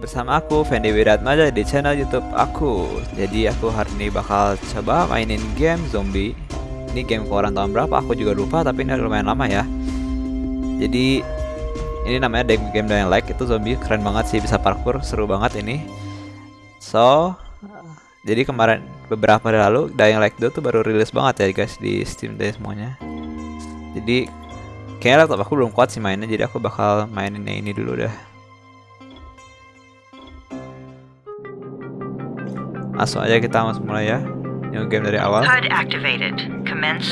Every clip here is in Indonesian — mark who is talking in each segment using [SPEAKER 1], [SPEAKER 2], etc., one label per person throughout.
[SPEAKER 1] bersama aku Fendi Wiratmaja di channel YouTube aku. Jadi aku hari ini bakal coba mainin game zombie. Ini game keluaran tahun berapa? Aku juga lupa tapi ini lumayan lama ya. Jadi ini namanya game Dying Light itu zombie keren banget sih bisa parkour seru banget ini. So jadi kemarin beberapa hari lalu Dying Light 2 tuh baru rilis banget ya guys di Steam dan semuanya. Jadi kayaknya laptop aku belum kuat sih mainnya jadi aku bakal mainin yang ini dulu dah. Langsung aja kita masuk mulai ya. New game dari awal.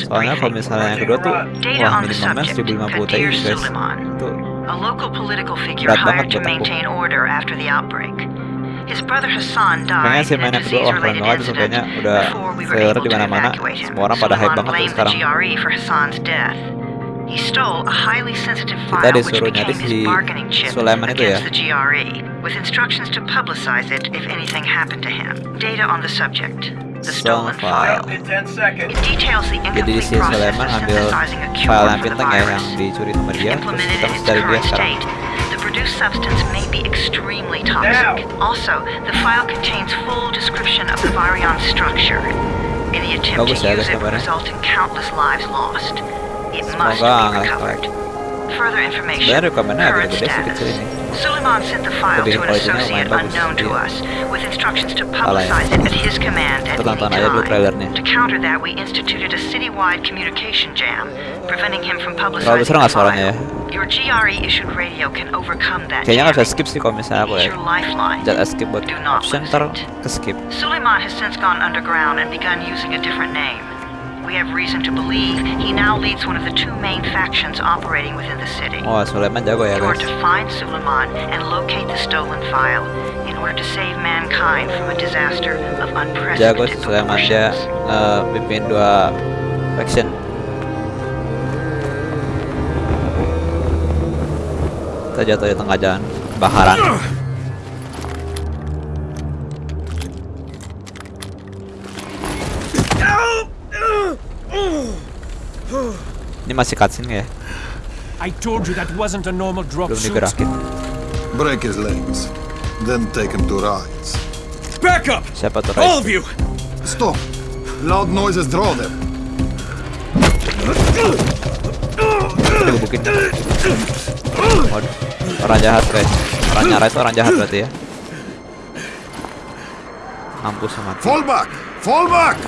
[SPEAKER 1] Soalnya kalau misalnya yang kedua tuh Wah minimalnya 1050 Ti guys. Itu berat banget buat aku. Kayaknya sih main yang kedua wah keren banget tuh kayaknya udah trailer di mana-mana. semua orang pada hype banget tuh sekarang. Kita disuruh nyari si Sulaiman itu ya. The GRE, with instructions to publicize it if anything happened to him. Data on the subject. The stolen file. It details the incomplete process of synthesizing a cure for the virus. Implemented in its current state, the produced substance may be extremely toxic. Also, the file contains full description of the virion structure. Any attempt to use it would result in countless lives lost. It must be recovered. Further information, current status. Suleiman sent the file to an associate unknown to us, with instructions to publicize it at his command at any time. To counter that, we instituted a citywide communication jam, preventing him from publicizing the file. Your GRE issued radio can overcome that Kayaknya bisa skip sih kalau misalnya. Jangan skip buat option skip.
[SPEAKER 2] Suleiman has since gone underground and begun using a different name. We have reason to believe he now leads one of the two main factions operating within the city.
[SPEAKER 1] Oh, Suleiman jago ya,
[SPEAKER 2] guys. to find Suleiman and locate the stolen file in order to save mankind from a disaster of unprecedented
[SPEAKER 1] Jago Suleiman dia uh, pimpin dua faction. Kita jatuh di tengah jalan baharan. Ini masih cutscene ya? I told you that wasn't a normal drop Belum digerakin.
[SPEAKER 3] Break his legs, then take him to rides.
[SPEAKER 1] Back up! Siapa tuh All of you!
[SPEAKER 3] Stop! Loud noises draw them.
[SPEAKER 1] Waduh. Orang jahat guys. Orang nyara itu orang jahat berarti ya. Mampus sama.
[SPEAKER 3] Fall back! Fall back!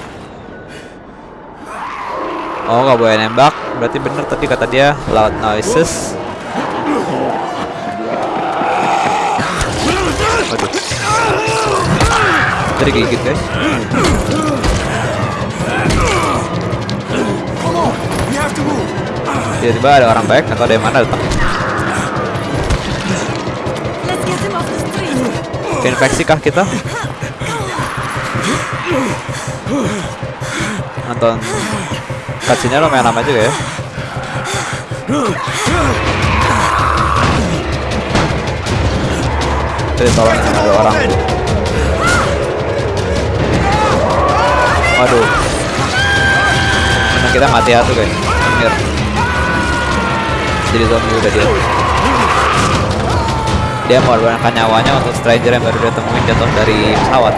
[SPEAKER 1] Oh nggak boleh nembak. Berarti bener tadi kata dia Loud noises. Waduh. Jadi gigit guys. Tiba-tiba ada orang baik atau dari mana datang. Infeksi kah kita? Nonton Cutscene-nya lumayan lama juga ya. Jadi tolong ada orang. Waduh. Menang kita mati ya guys. Amir Jadi zombie udah dia. Dia mengorbankan nyawanya untuk stranger yang baru dia temuin jatuh dari pesawat.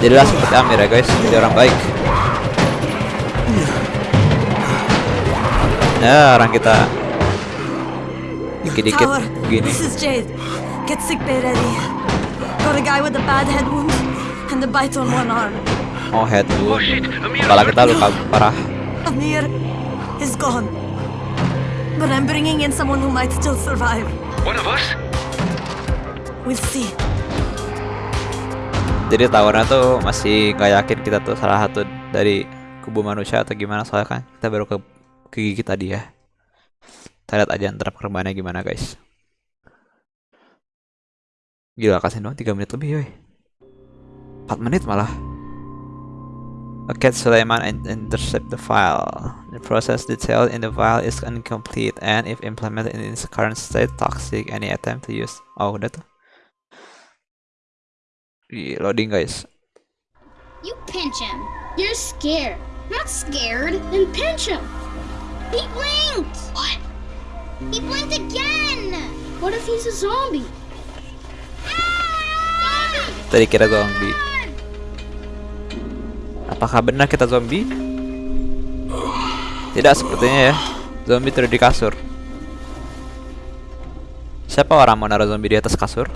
[SPEAKER 1] Jadilah seperti Amir ya guys. Jadi orang baik Ya, orang kita dikit-dikit gini. This is Jade. Get sick bay ready. Got a guy with a bad head wound and a bite on one arm. Oh, head wound. Kepala kita luka parah. Amir is gone. But I'm bringing in someone who might still survive. One of us? We'll see. Jadi tawarnya tuh masih gak yakin kita tuh salah satu dari kubu manusia atau gimana soalnya kan kita baru ke ke gigi tadi ya. Kita lihat aja antara perkembangannya gimana guys. Gila kasih doang 3 menit lebih yoi. 4 menit malah. A cat Suleiman intercept the file. The process detailed in the file is incomplete and if implemented in its current state toxic any attempt to use. Oh udah tuh. loading guys.
[SPEAKER 4] You pinch him. You're scared. Not scared. Then pinch him. He blinked! What? He blinked again! What if he's a zombie?
[SPEAKER 1] Tadi kira zombie. Apakah benar kita zombie? Tidak sepertinya ya. Zombie tidur di kasur. Siapa orang mau naruh zombie di atas kasur?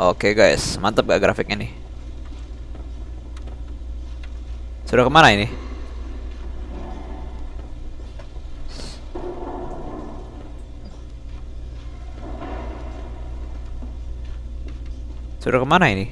[SPEAKER 1] Oke guys, mantap gak grafiknya nih? Sudah ke mana ini?
[SPEAKER 5] Sudah ke mana ini?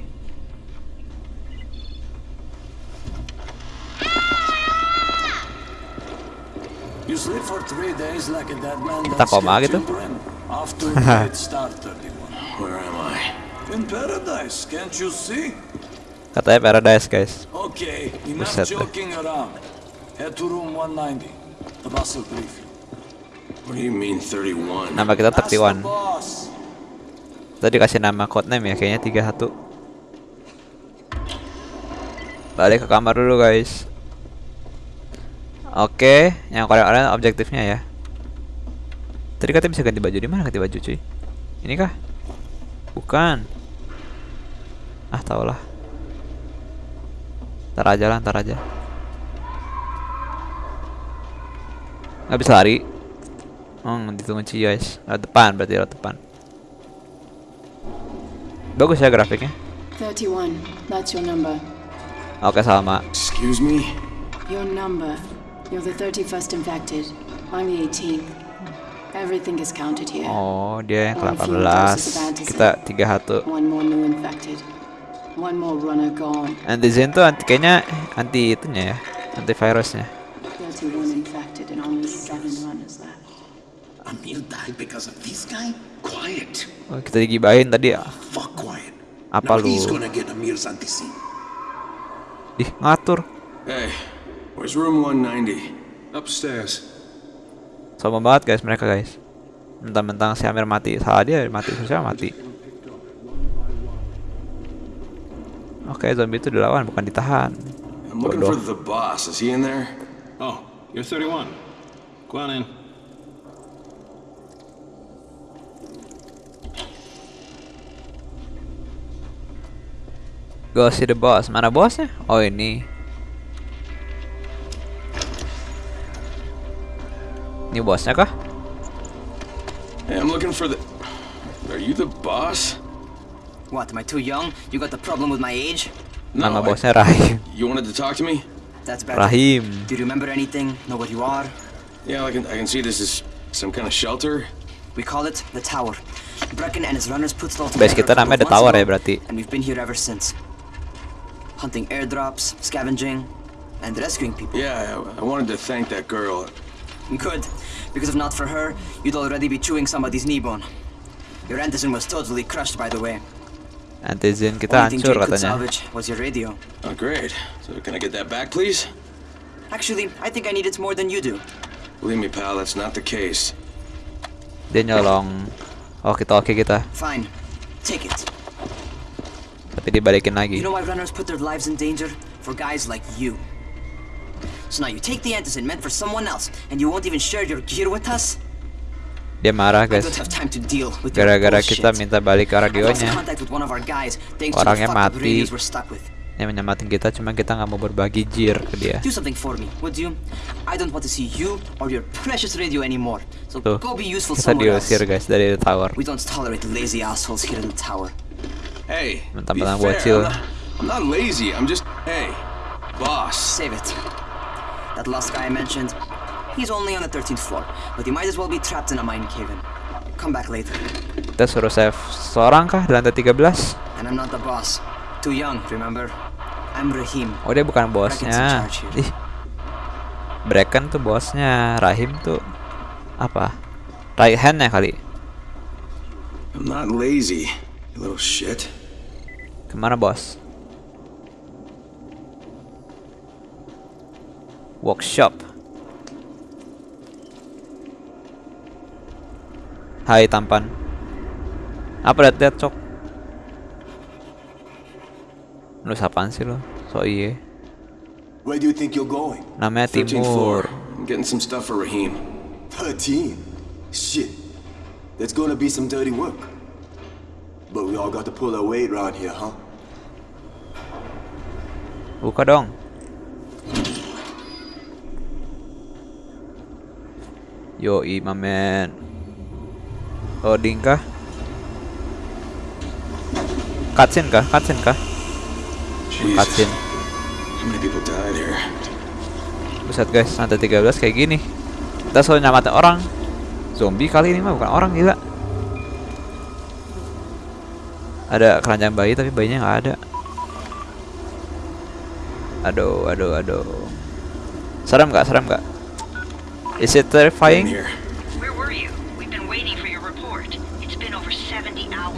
[SPEAKER 1] Kita koma gitu?
[SPEAKER 5] children. After night start 31.
[SPEAKER 6] Where am I?
[SPEAKER 5] In paradise, can't you see?
[SPEAKER 1] Katanya paradise guys.
[SPEAKER 5] Okay, enough
[SPEAKER 1] Buset deh.
[SPEAKER 5] joking around. Head to room 190. The boss will brief you.
[SPEAKER 6] What do you mean 31?
[SPEAKER 1] Nama kita
[SPEAKER 5] Ask the
[SPEAKER 1] 31.
[SPEAKER 5] boss.
[SPEAKER 1] Tadi dikasih nama codename ya, kayaknya 31. Balik ke kamar dulu guys. Oke, yang kalian objektifnya ya. Tadi katanya bisa ganti baju di mana ganti baju cuy? Ini kah? Bukan. Ah tau lah. Ntar aja lah, ntar aja. Nggak bisa lari. Hmm, ditunggu Ci guys. Lewat depan berarti lewat depan. Bagus ya grafiknya.
[SPEAKER 7] 31. That's your number.
[SPEAKER 1] Oke sama.
[SPEAKER 6] Excuse me?
[SPEAKER 7] Your number. You're the 31st infected. I'm the 18th. Everything is counted here.
[SPEAKER 1] Oh dia yang
[SPEAKER 7] One
[SPEAKER 1] ke
[SPEAKER 7] fewer dose of
[SPEAKER 1] 18 Kita 31
[SPEAKER 7] One more new infected.
[SPEAKER 1] Antizen tuh anti, kayaknya anti itunya ya Antivirusnya
[SPEAKER 7] 31 infected and only 7 runners left.
[SPEAKER 8] Amir died because of this guy? Quiet.
[SPEAKER 1] oh, Kita digibahin tadi ya. Apa lu?
[SPEAKER 8] anti
[SPEAKER 1] Ih ngatur
[SPEAKER 6] Hey, where's room 190? Upstairs.
[SPEAKER 1] Sombong banget guys mereka guys Mentang-mentang si Amir mati Salah dia mati Sosial mati Oke zombie itu dilawan bukan ditahan
[SPEAKER 6] I'm looking
[SPEAKER 1] Bodoh.
[SPEAKER 6] for the boss. Is he in there?
[SPEAKER 9] Oh, you're 31. Go on in.
[SPEAKER 1] Go see the boss Mana bosnya? Oh ini Ini bosnya kah?
[SPEAKER 6] Hey, I'm looking for the. Are you the boss?
[SPEAKER 10] What, am I too young? You got the problem with my age?
[SPEAKER 1] Nama
[SPEAKER 6] I-
[SPEAKER 1] bosnya eh, Rahim
[SPEAKER 6] You wanted to talk to me?
[SPEAKER 10] That's better.
[SPEAKER 1] Rahim
[SPEAKER 10] Do you remember anything? Know what you are?
[SPEAKER 6] Yeah, I can. I can see this is some kind of shelter.
[SPEAKER 10] We call it the Tower. Brecken and his runners put it all together
[SPEAKER 1] kita
[SPEAKER 10] a couple
[SPEAKER 1] namanya The Tower ya
[SPEAKER 10] ago, eh,
[SPEAKER 1] berarti
[SPEAKER 10] And we've been here ever since. Hunting airdrops, scavenging, and rescuing people.
[SPEAKER 6] Yeah, I, I wanted to thank that girl.
[SPEAKER 10] Good. Because if not for her, you'd already be chewing somebody's knee bone. Your antizen was totally crushed, by the way.
[SPEAKER 1] Antizen kita
[SPEAKER 10] Only
[SPEAKER 1] hancur katanya
[SPEAKER 10] was your radio.
[SPEAKER 6] Oh, great. So can I get that back, please?
[SPEAKER 10] Actually, I think I need it more than you do.
[SPEAKER 6] Believe me, pal, that's not the case.
[SPEAKER 1] Dia nyolong Oh kita oke kita
[SPEAKER 10] Fine. Take it.
[SPEAKER 1] Tapi dibalikin lagi.
[SPEAKER 10] You know why runners put their lives in danger? For guys like you. So now you take the antizen meant for someone else, and you won't even share your gear with us?
[SPEAKER 1] Dia marah guys Gara-gara kita minta balik
[SPEAKER 10] lost
[SPEAKER 1] radionya Orangnya mati. Yang menyamatin kita cuma kita nggak mau berbagi gear ke dia
[SPEAKER 10] Do something for me, would you? I don't want to see you or your precious radio anymore. So
[SPEAKER 1] Tuh
[SPEAKER 10] go be useful
[SPEAKER 1] kita diusir guys dari the tower
[SPEAKER 10] We don't tolerate lazy assholes here in the tower.
[SPEAKER 6] Hey,
[SPEAKER 1] Mentang-mentang bocil.
[SPEAKER 6] I'm not, I'm not lazy. I'm just. Hey, boss.
[SPEAKER 10] Save it. That last guy I mentioned, he's only on the 13th floor, but he might as well be trapped in a mine cave. Come back later.
[SPEAKER 1] Kita suruh save seorang kah di lantai 13
[SPEAKER 10] And I'm not the boss. Too young, remember? I'm Rahim.
[SPEAKER 1] Oh dia bukan bosnya. Ih Brecken tuh bosnya Rahim tuh Apa Right handnya kali
[SPEAKER 6] I'm not lazy, you little shit.
[SPEAKER 1] Ke mana bos Workshop Hai tampan Apa liat-liat cok Lu sapaan sih lo So iye
[SPEAKER 5] Where do you think you're going?
[SPEAKER 1] Namanya
[SPEAKER 6] 13th floor.
[SPEAKER 1] Timur
[SPEAKER 6] I'm getting some stuff for Raheem.
[SPEAKER 5] 13. Shit.
[SPEAKER 9] There's gonna be some dirty work. But we all got to pull our weight around here, huh?
[SPEAKER 1] Buka dong. Yo, my man. Loading kah? Cutscene kah? Cutscene kah? Cutscene. Buset guys, lantai 13 kayak gini. Kita selalu nyamatin orang. Zombie kali ini mah bukan orang gila. Ada keranjang bayi tapi bayinya nggak ada. Aduh, aduh, aduh. Serem nggak? Serem nggak? Is it terrifying?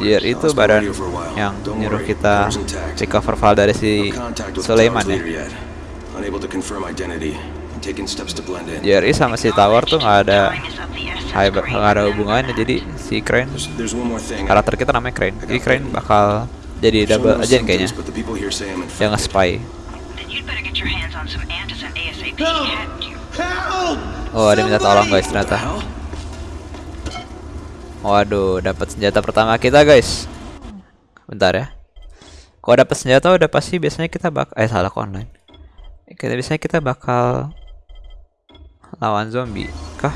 [SPEAKER 10] 70 hours.
[SPEAKER 1] Biar itu badan yang nyuruh kita recover file dari si Sulaiman ya. JRI sama si Tower tuh nggak ada nggak ada hubungannya jadi si Crane karakter kita namanya Crane. Jadi Crane bakal jadi double agent kayaknya. Yang nge-spy. Oh ada minta tolong guys ternyata Waduh dapat senjata pertama kita guys. Bentar ya. Kalau dapat senjata udah pasti biasanya kita bakal Eh salah online? Kita biasanya kita bakal lawan zombie kah?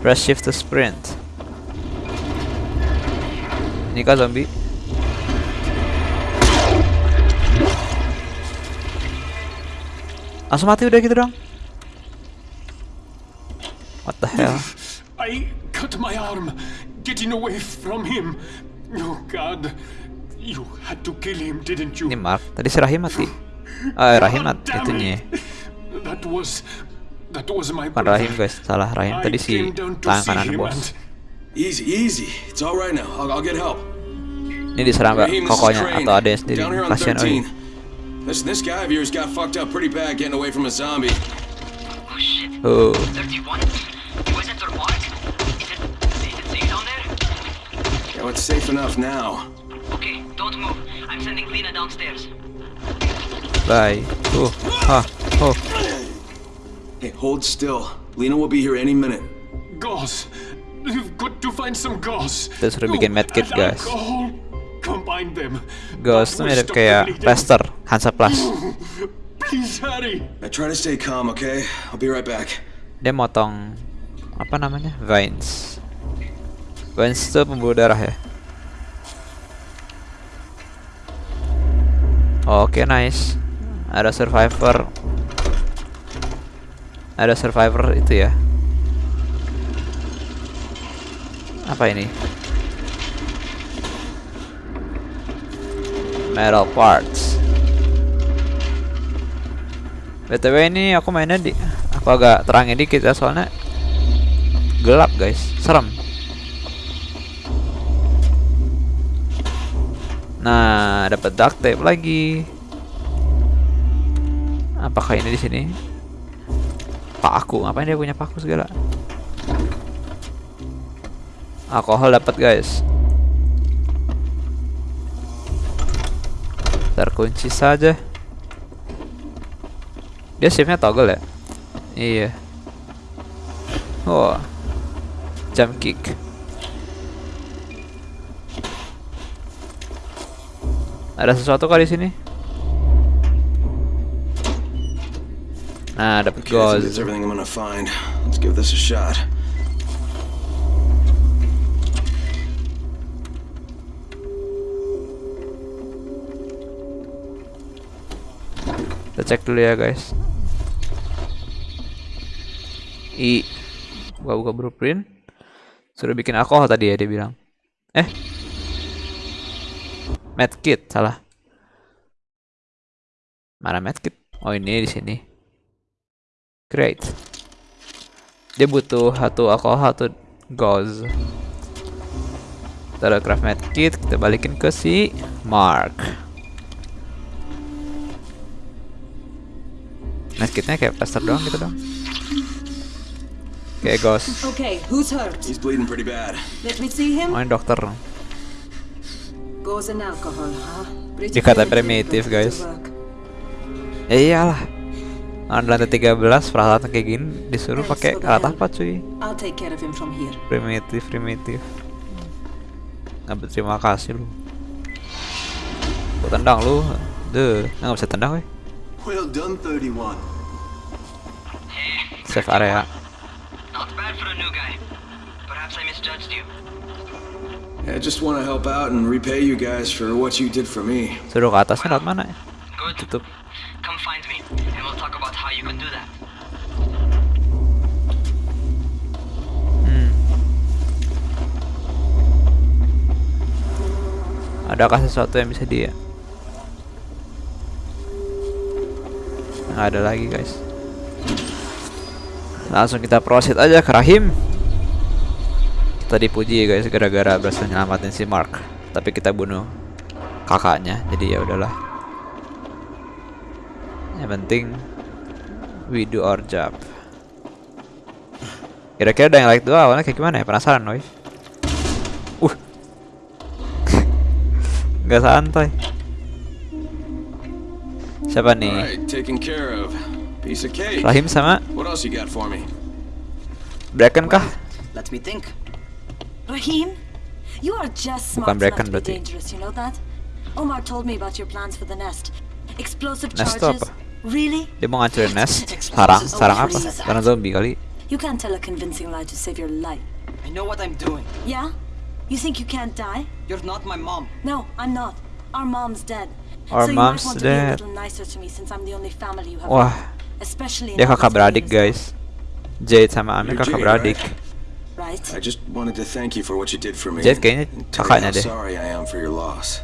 [SPEAKER 1] Press shift to sprint. Ini kah zombie? Langsung mati udah gitu dong. What the hell
[SPEAKER 6] I cut my arm getting away from him. Oh god you had to kill him didn't you?
[SPEAKER 1] Ini Mark tadi si Rahim mati. Ah Rahim mati itunya
[SPEAKER 6] that was that was my
[SPEAKER 1] bukan Rahim guys salah Rahim. Tadi si tangan kanan bos.
[SPEAKER 6] easy easy. It's all right now. I'll, I'll get help.
[SPEAKER 1] Ini diserang gak kokonya atau ada yang sendiri? Kasihan oh
[SPEAKER 6] Listen, this guy of yours got fucked up pretty bad getting away from a zombie.
[SPEAKER 10] Oh. Shit.
[SPEAKER 1] Oh.
[SPEAKER 6] Well, it's safe enough now.
[SPEAKER 10] Okay, don't move. I'm sending Lena downstairs.
[SPEAKER 1] Bye. Oh. Ha. Oh.
[SPEAKER 6] Hey, hold still. Lena will be here any minute.
[SPEAKER 11] Gauze. You've got to find some gauze.
[SPEAKER 1] Kita sudah bikin medkit guys.
[SPEAKER 11] Combine them.
[SPEAKER 1] Ghost tuh mirip kayak Lester, Hansa Plus.
[SPEAKER 11] Please hurry.
[SPEAKER 6] I try to stay calm, okay? I'll be right back.
[SPEAKER 1] Dia motong apa namanya? Vines. Vines itu darah ya. Oke, okay, nice. Ada survivor. Ada survivor itu ya. Apa ini? metal parts btw ini aku mainnya di aku agak terangin dikit ya soalnya gelap guys serem nah dapat duct tape lagi. Apakah ini di sini? Paku ngapain dia punya paku segala? Alkohol dapat guys. Terkunci saja. Dia shiftnya toggle ya? Iya. Oh jump kick ada sesuatu kali di sini nah dapat gold Kita cek dulu ya guys. I buka-buka blueprint. Sudah bikin alkohol tadi ya dia bilang. Eh. Medkit salah. Mana medkit? Oh ini di sini. Great. Dia butuh satu alkohol, satu gauze. Ada craft medkit, kita balikin ke si Mark. Medkitnya kayak plaster doang gitu dong. Kayak ghost.
[SPEAKER 12] Okay, who's hurt?
[SPEAKER 6] He's bleeding pretty bad.
[SPEAKER 12] Let me see him.
[SPEAKER 1] Oh, ini dokter.
[SPEAKER 12] Alcohol, huh? Pretty
[SPEAKER 1] Dikata primitif, guys. Ya iyalah. Lantai 13 peralatan kayak gini disuruh pakai alat apa cuy? Primitif, primitif. Nggak berterima kasih lu. Gua tendang lu. Deh, nggak bisa tendang weh.
[SPEAKER 13] Well done, 31.
[SPEAKER 1] Save area.
[SPEAKER 10] Not bad for a new guy. Perhaps I misjudged you.
[SPEAKER 6] I just want to help out and repay you guys for what you did for me.
[SPEAKER 1] Suruh ke atasnya lewat mana ya?
[SPEAKER 10] Good.
[SPEAKER 1] Tutup.
[SPEAKER 10] Come find me, and we'll talk about how you can do that.
[SPEAKER 1] Hmm. Adakah sesuatu yang bisa dia? Nggak ada lagi guys. Langsung kita proceed aja ke Rahim. Kita dipuji guys gara-gara berhasil nyelamatin si Mark. Tapi kita bunuh kakaknya. Jadi ya udahlah. Yang penting we do our job. Kira-kira ada yang like dua awalnya kayak gimana ya? Penasaran, Noy? Uh. Gak santai. Siapa nih? Rahim sama? Bracken kah?
[SPEAKER 10] Let me think.
[SPEAKER 12] Rahim, you are just smart
[SPEAKER 1] Bracken
[SPEAKER 12] enough to be dangerous, you know that? Omar told me about your plans for the nest. Explosive
[SPEAKER 1] Nest itu
[SPEAKER 12] charges.
[SPEAKER 1] apa?
[SPEAKER 12] Really?
[SPEAKER 1] Dia mau ngancurin nest. Sarang, sarang apa? Sarang zombie kali.
[SPEAKER 12] You can't tell a convincing lie to save your life.
[SPEAKER 10] I know what I'm doing.
[SPEAKER 12] Yeah? You think you can't die?
[SPEAKER 10] You're not my mom.
[SPEAKER 12] No, I'm not. Our mom's dead.
[SPEAKER 1] Our
[SPEAKER 12] so
[SPEAKER 1] mom's
[SPEAKER 12] you might want to be a
[SPEAKER 1] dead.
[SPEAKER 12] little nicer to me since I'm the only family you have.
[SPEAKER 1] Wah,
[SPEAKER 12] Especially in
[SPEAKER 1] dia kakak beradik guys. Jade sama Amir
[SPEAKER 6] You're
[SPEAKER 1] kakak beradik.
[SPEAKER 12] Right?
[SPEAKER 6] I just wanted to thank you for what you did for me.
[SPEAKER 1] Jade kayaknya kakaknya deh.
[SPEAKER 6] sorry I am for your loss.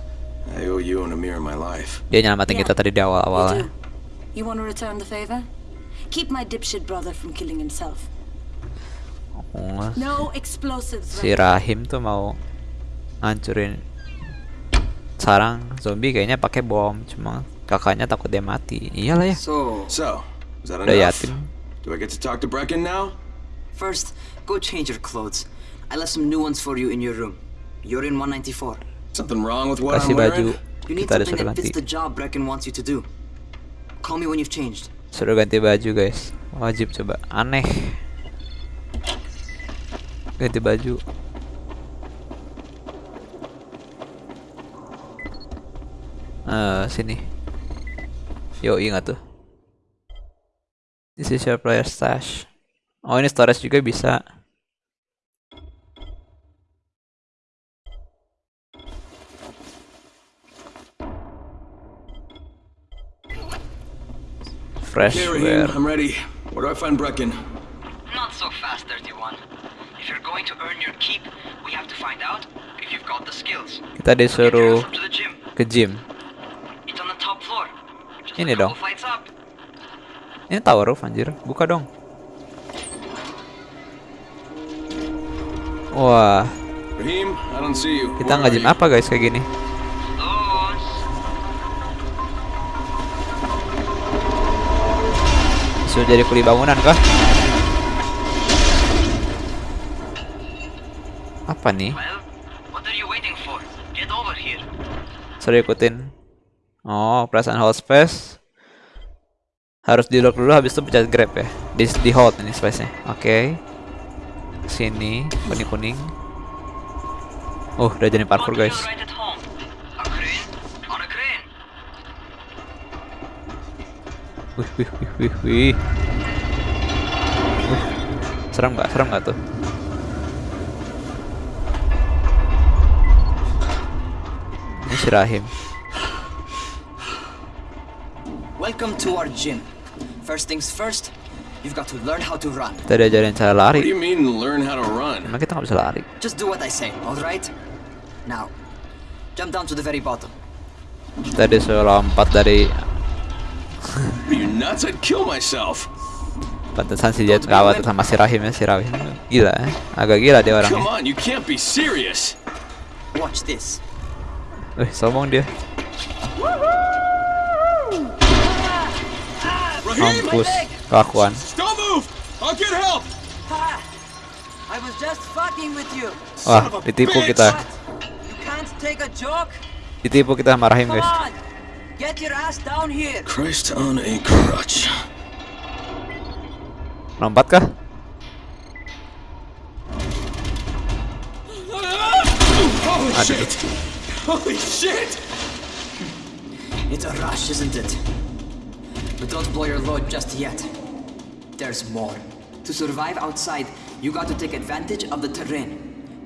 [SPEAKER 6] I owe you and Amir my life.
[SPEAKER 1] Dia nyelamatin kita tadi di awal-awalnya.
[SPEAKER 12] do. You want to return the favor? Keep my dipshit brother from killing himself.
[SPEAKER 1] Oh,
[SPEAKER 12] No explosives.
[SPEAKER 1] si Rahim tuh mau ngancurin sarang zombie kayaknya pakai bom cuma kakaknya takut dia mati iyalah ya
[SPEAKER 10] So,
[SPEAKER 6] So, is that
[SPEAKER 1] udah
[SPEAKER 6] enough?
[SPEAKER 1] yatim
[SPEAKER 6] Do I get to talk to Brecken now?
[SPEAKER 10] First, go change your clothes. I left some new ones for you in your room. You're in 194.
[SPEAKER 6] Something wrong with what
[SPEAKER 1] kasih
[SPEAKER 6] I'm wearing?
[SPEAKER 1] baju
[SPEAKER 10] You need
[SPEAKER 1] kita
[SPEAKER 10] something that fits the job Brecken wants you to do. Call me when you've changed.
[SPEAKER 1] suruh ganti baju guys wajib coba aneh ganti baju eh sini yo ingat tuh this is your player stash oh ini storage juga bisa fresh
[SPEAKER 6] I'm ready. Where do I find Brecken?
[SPEAKER 10] Not so fast, 31. If you're going to earn your keep, we have to find out if you've got the skills.
[SPEAKER 1] kita disuruh ke gym
[SPEAKER 10] It's on the top floor. Just
[SPEAKER 1] Ini dong. Ini tower roof anjir, buka dong. Wah,
[SPEAKER 6] Raheem, I don't see you.
[SPEAKER 1] kita
[SPEAKER 6] you?
[SPEAKER 1] apa guys kayak gini? Sudah jadi kuli bangunan kah? Apa nih? Sudah ikutin. Oh, perasaan hold space. Harus di lock dulu habis itu pencet grab ya. Di, di hold ini space-nya. Oke. Sini, kuning-kuning. Oh, udah jadi parkour guys. Wih, wih, wih, wih, wih. Wih. Serem nggak? Serem nggak tuh? Ini si Rahim.
[SPEAKER 10] Welcome to our gym. First things first, you've got to learn how to run.
[SPEAKER 1] Kita diajarin cara
[SPEAKER 6] What do
[SPEAKER 1] lari.
[SPEAKER 6] you mean learn how to run?
[SPEAKER 1] Emang kita nggak bisa lari?
[SPEAKER 10] Just do what I say, alright? Now, jump down to the very bottom.
[SPEAKER 1] Kita disuruh lompat dari
[SPEAKER 6] Are you nuts? I'd kill myself.
[SPEAKER 1] pantesan si dia kawat sama si Rahim ya si Rahim gila ya agak gila dia
[SPEAKER 6] Come
[SPEAKER 1] orangnya
[SPEAKER 6] on, you can't be serious.
[SPEAKER 10] Watch this.
[SPEAKER 1] Wih sombong dia
[SPEAKER 6] Raheem,
[SPEAKER 1] mampus kelakuan
[SPEAKER 6] don't move. I'll get help. Ha!
[SPEAKER 10] I was just fucking with you.
[SPEAKER 1] wah ditipu kita
[SPEAKER 10] You can't take a joke?
[SPEAKER 1] ditipu kita sama Rahim
[SPEAKER 10] Come
[SPEAKER 1] guys
[SPEAKER 10] on! Get your ass down here!
[SPEAKER 6] Christ on a crutch.
[SPEAKER 1] Lompat kah?
[SPEAKER 6] Holy shit! Holy shit!
[SPEAKER 10] It's a rush, isn't it? But don't blow your load just yet. There's more. To survive outside, you got to take advantage of the terrain.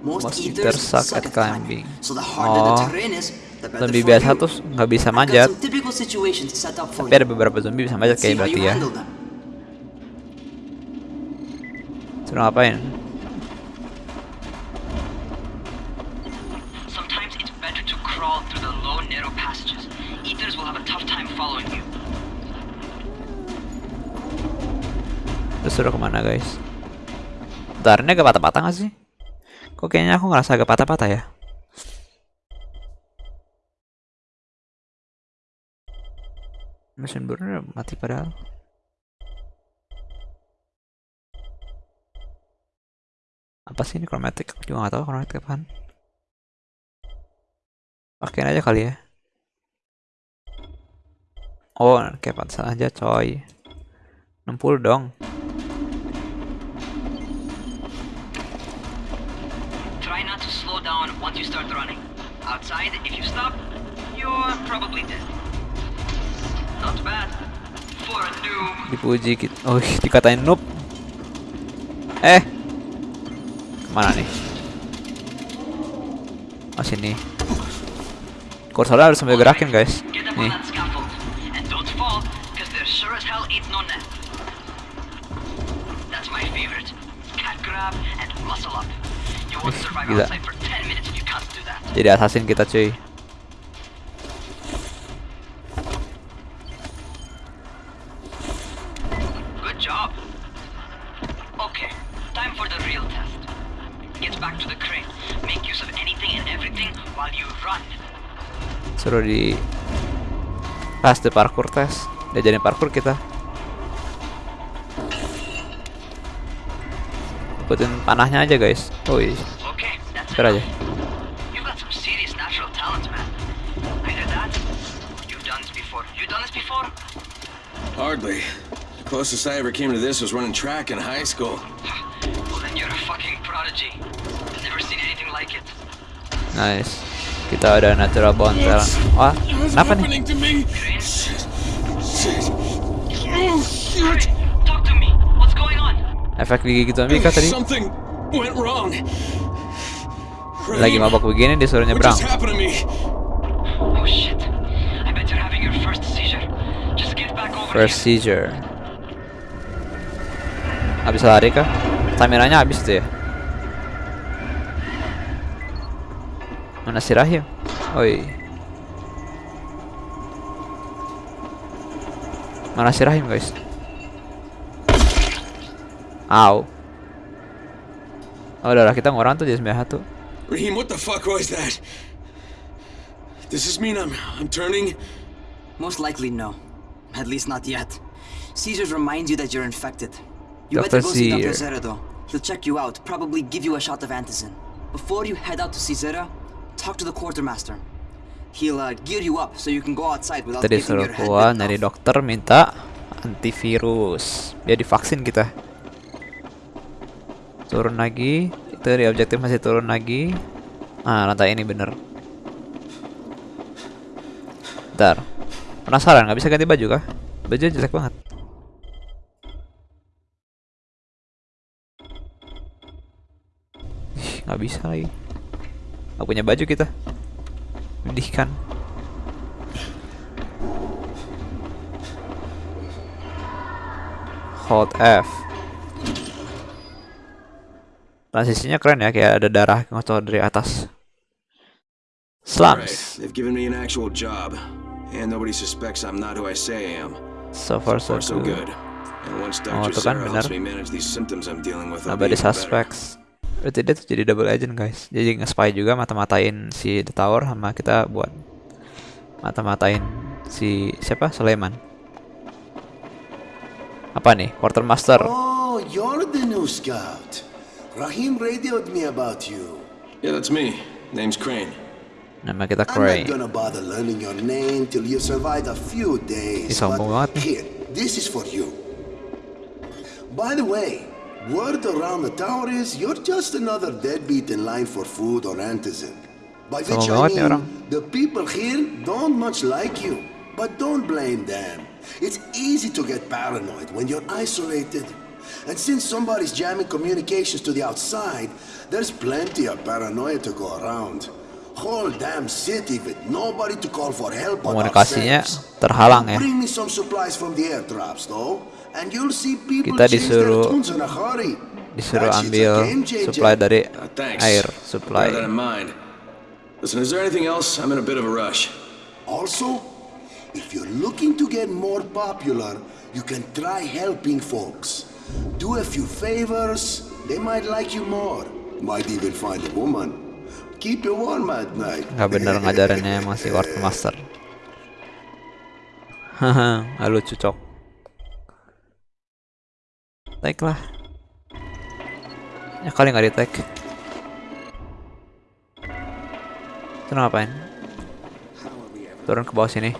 [SPEAKER 10] Most,
[SPEAKER 1] Most
[SPEAKER 10] eaters
[SPEAKER 1] suck at
[SPEAKER 10] climbing. So the harder the
[SPEAKER 1] Oh.
[SPEAKER 10] terrain is, the
[SPEAKER 1] Zombie biasa tuh nggak bisa manjat. Tapi ada beberapa zombie bisa manjat kayak berarti ya. Suruh ngapain?
[SPEAKER 10] Sometimes it's better to crawl through the low, narrow passages. Eaters will have a tough time following you.
[SPEAKER 1] Terus suruh ke mana guys? Bentar, ini agak patah-patah gak sih? Kok kayaknya aku ngerasa agak patah-patah ya? Mesin burner mati padahal. Apa sih ini chromatic? Aku juga gak tahu chromatic apaan. Pakein aja kali ya. Oh, kayak pantesan aja coy. 60 dong.
[SPEAKER 10] Once you start running. Outside, if you stop, you're probably dead. Not bad. For a noob.
[SPEAKER 1] dipuji kita oh dikatain noob eh ke mana nih oh sini kursornya harus sambil gerakin guys nih.
[SPEAKER 10] That's my favorite. Cat grab and muscle up.
[SPEAKER 1] Gila.
[SPEAKER 10] outside for 10 minutes if you can't do that.
[SPEAKER 1] jadi assassin kita cuy.
[SPEAKER 10] The the
[SPEAKER 1] suruh di pas di parkour test. Diajarin parkour kita ikutin panahnya aja guys
[SPEAKER 10] that's
[SPEAKER 1] Ntar aja?
[SPEAKER 6] Hardly. The closest I ever came to this was running track in high school.
[SPEAKER 10] Well, then you're a fucking prodigy. I've never seen anything like it.
[SPEAKER 1] nice kita ada natural bond talent. wah
[SPEAKER 3] What's
[SPEAKER 1] kenapa nih
[SPEAKER 3] happening to me?
[SPEAKER 6] Shit. Shit.
[SPEAKER 3] Oh, shit!
[SPEAKER 10] Talk to me. What's going on?
[SPEAKER 1] Efek digigit zombie kah tadi lagi mabok begini disuruh nyebrang?
[SPEAKER 10] Oh first seizure. Just get back over
[SPEAKER 1] First
[SPEAKER 10] here.
[SPEAKER 1] seizure. Habis lari kah? Staminanya habis tuh ya. Mana si Rahim? Oi. Mana si Rahim guys? Au. Oh, darah kita ngurang tuh jadi 91.
[SPEAKER 6] Raheem, what the fuck was that? Does this mean I'm I'm turning?
[SPEAKER 10] Most likely no. At least not yet. Seizures remind you that you're infected. You
[SPEAKER 1] Dr.
[SPEAKER 10] better go see Dr. Zera though. He'll check you out, probably give you a shot of antizin. Before you head out to see Zera, talk to the quartermaster. He'll uh, gear you up so you can go outside without your head
[SPEAKER 1] keluar dari dokter minta antivirus. Biar divaksin kita. Turun lagi. Itu di objektif masih turun lagi. Ah, lantai ini bener. Bentar. Penasaran nggak bisa ganti baju kah? Baju jelek banget. Nggak bisa lagi. Nggak punya baju kita. Menyedihkan. Hold F. Transisinya keren ya, kayak ada darah ngocor dari atas. Slums.
[SPEAKER 6] they've given me an actual job, and nobody suspects I'm not who I say I am.
[SPEAKER 1] So far so
[SPEAKER 6] Far so
[SPEAKER 1] good.
[SPEAKER 6] And once
[SPEAKER 1] Oh,
[SPEAKER 6] Dr.
[SPEAKER 1] itu kan benar.
[SPEAKER 6] helps me manage these symptoms I'm dealing with, I'll be
[SPEAKER 1] Nobody suspects. Berarti dia tuh jadi double agent guys. Jadi nge-spy juga mata-matain si The Tower sama kita buat mata-matain si siapa? Sulaiman. Apa nih? Quartermaster.
[SPEAKER 13] Oh, you're the new scout. Rahim radioed me about you.
[SPEAKER 6] Yeah, that's me. Name's Crane.
[SPEAKER 1] Nama kita
[SPEAKER 13] I'm not gonna bother learning your name till you survive a few days.
[SPEAKER 1] Ih, sombong
[SPEAKER 13] but. Here, this is for you. By the way, word around the tower is you're just another deadbeat in line for food or antizin. By which I mean, the people here don't much like you. But don't blame them. It's easy to get paranoid when you're isolated. And since somebody's jamming communications to the outside, there's plenty of paranoia to go around. Whole damn city with nobody to call for help
[SPEAKER 1] Komunikasinya terhalang ya.
[SPEAKER 13] Bring me some supplies from the airdrops though, and you'll see people
[SPEAKER 1] Kita disuruh
[SPEAKER 13] in a hurry.
[SPEAKER 1] disuruh ambil supply dari
[SPEAKER 6] uh,
[SPEAKER 1] air supply.
[SPEAKER 6] Bear that in mind. Listen, is there anything else? I'm in a bit of a rush.
[SPEAKER 13] Also, if you're looking to get more popular, you can try helping folks. Do a few favors, they might like you more. Might even find a woman. Keep you warm at night.
[SPEAKER 1] Gak bener ngajarinnya masih Ward Master. Haha, lucu cok. Take lah. Ya kali nggak di take. Itu ngapain? Turun ke bawah sini.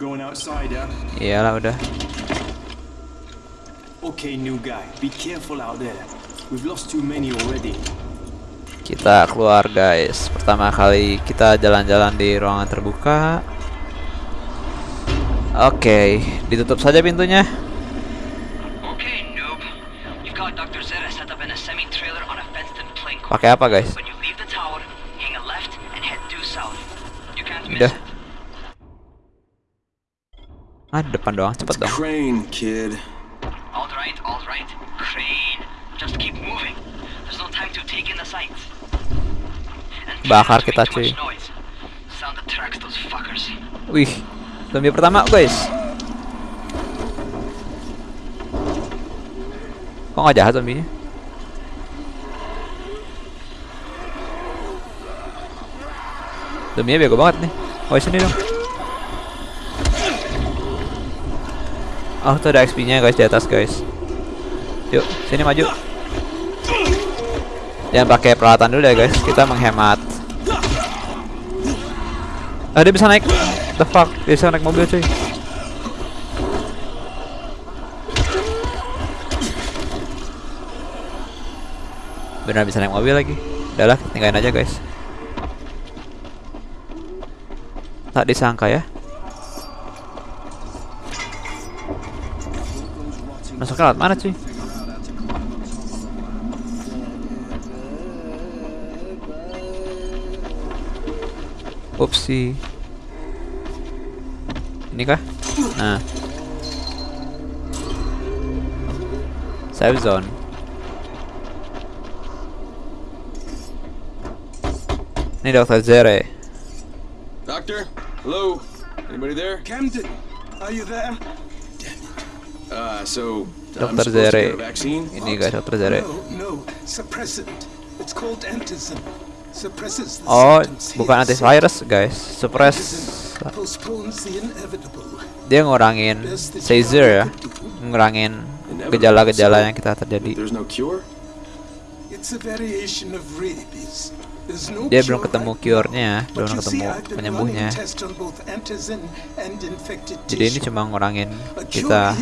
[SPEAKER 9] Going outside, ya?
[SPEAKER 1] Iyalah udah.
[SPEAKER 9] Okay, new guy. Be careful out there. We've lost too many already.
[SPEAKER 1] Kita keluar guys. Pertama kali kita jalan-jalan di ruangan terbuka. Oke, okay, ditutup saja pintunya. Pakai apa guys? Ah, depan doang, cepet dong.
[SPEAKER 6] Crane, kid.
[SPEAKER 10] Alright, alright. Crane. Just keep moving. There's no time to take in the sights.
[SPEAKER 1] Bakar kita cuy. Wih, zombie pertama guys. Kok nggak jahat zombinya? Zombinya bego banget nih. Oh sini dong. Oh tuh ada XP-nya guys di atas guys. Yuk, sini maju. Jangan pakai peralatan dulu ya guys. Kita menghemat. Ah, bisa naik. The fuck, dia bisa naik mobil cuy. Benar bisa naik mobil lagi. Udahlah, tinggalin aja guys. Tak disangka ya. Masuk ke mana cuy? Upsi. Ini kah? Nah. Save zone. Ini Dr. Zere.
[SPEAKER 6] Doctor? Hello? Anybody there?
[SPEAKER 3] Camden, are you there?
[SPEAKER 6] Uh, so
[SPEAKER 1] Dr. Zere. Ini guys, Dr. Zere.
[SPEAKER 3] No, no, suppressant. It's called antizin. Suppresses the
[SPEAKER 1] Oh,
[SPEAKER 3] symptoms
[SPEAKER 1] bukan antivirus guys. Suppress.
[SPEAKER 3] Postpones the inevitable.
[SPEAKER 1] Dia ngurangin seizure ya. Ngurangin gejala-gejala yang kita terjadi.
[SPEAKER 6] There's no cure?
[SPEAKER 3] It's a variation of rabies.
[SPEAKER 1] Dia belum ketemu cure-nya, belum ketemu penyembuhnya. Jadi ini cuma ngurangin kita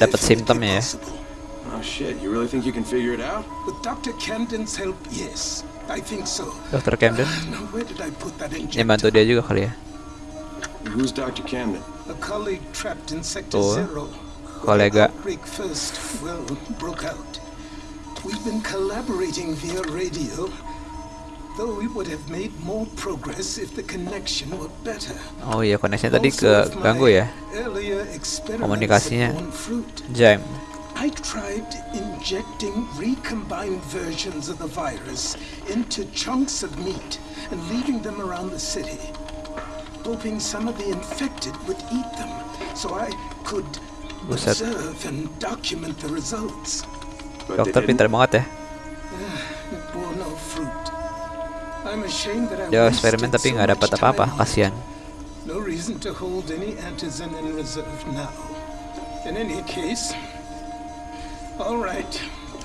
[SPEAKER 1] dapat simptomnya ya.
[SPEAKER 6] Oh shit, you really think you can figure it out?
[SPEAKER 3] With Dr. Camden's help, yes. I think so.
[SPEAKER 1] Dr. Camden
[SPEAKER 3] Now, where did I put that
[SPEAKER 1] yang
[SPEAKER 3] injector?
[SPEAKER 1] bantu dia juga kali ya.
[SPEAKER 6] Who's Dr. Camden?
[SPEAKER 3] A colleague trapped in Sector
[SPEAKER 1] Tuh,
[SPEAKER 3] Zero.
[SPEAKER 1] kolega.
[SPEAKER 3] Outbreak first, well, broke out. We've been collaborating via radio, though we would have made more progress if the connection were better.
[SPEAKER 1] Oh iya, koneksinya tadi
[SPEAKER 3] Also,
[SPEAKER 1] ke ganggu ya. Komunikasinya
[SPEAKER 3] had borne fruit.
[SPEAKER 1] jam.
[SPEAKER 3] I tried injecting recombined versions of the virus into chunks of meat and leaving them around the city, hoping some of the infected would eat them so I could observe and document the results.
[SPEAKER 6] But they
[SPEAKER 1] Dokter pintar banget ya.
[SPEAKER 3] Ah,
[SPEAKER 1] Dia eksperimen tapi nggak dapat apa-apa, kasihan.
[SPEAKER 3] No reason to hold any antizin in reserve now. In any case, all right.